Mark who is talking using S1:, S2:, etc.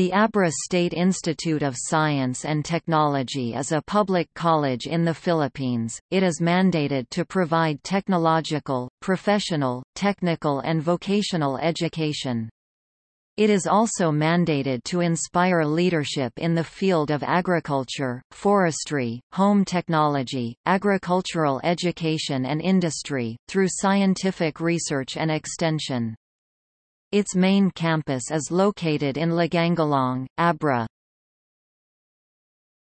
S1: The Abra State Institute of Science and Technology is a public college in the Philippines. It is mandated to provide technological, professional, technical and vocational education. It is also mandated to inspire leadership in the field of agriculture, forestry, home technology, agricultural education and industry, through scientific research and extension. Its main campus is located in Lagangilang, Abra.